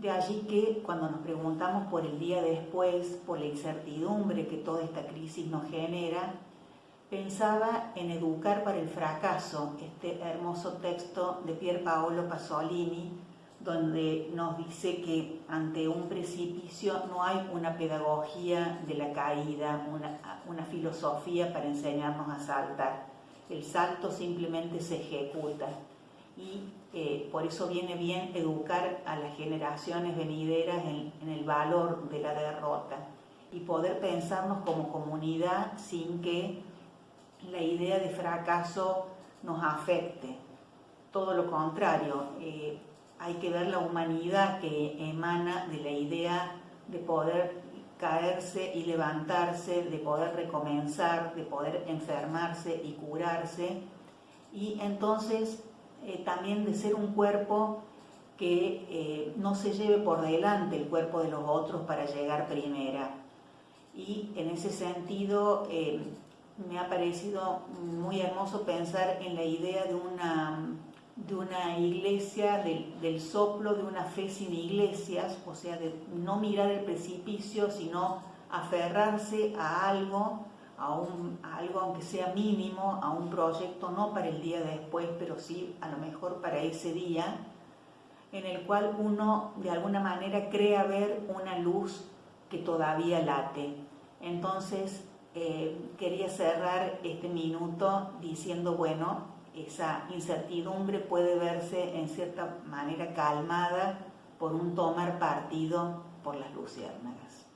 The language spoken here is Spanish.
De allí que cuando nos preguntamos por el día después, por la incertidumbre que toda esta crisis nos genera, pensaba en Educar para el fracaso, este hermoso texto de Pier Paolo Pasolini, donde nos dice que ante un precipicio no hay una pedagogía de la caída, una, filosofía para enseñarnos a saltar. El salto simplemente se ejecuta y eh, por eso viene bien educar a las generaciones venideras en el valor de la derrota y poder pensarnos como comunidad sin que la idea de fracaso nos afecte. Todo lo contrario, eh, hay que ver la humanidad que emana de la idea de poder caerse y levantarse, de poder recomenzar, de poder enfermarse y curarse, y entonces eh, también de ser un cuerpo que eh, no se lleve por delante el cuerpo de los otros para llegar primera. Y en ese sentido, me ha parecido muy hermoso pensar en la idea de una, de una iglesia, del, soplo de una fe sin iglesias, o sea, de no mirar el precipicio, sino aferrarse a algo, a, un, algo aunque sea mínimo, a un proyecto, no para el día después, pero sí a lo mejor para ese día, en el cual uno de alguna manera crea ver una luz que todavía late. Entonces, eh, quería cerrar este minuto diciendo, bueno, esa incertidumbre puede verse en cierta manera calmada por un tomar partido por las luciérnagas.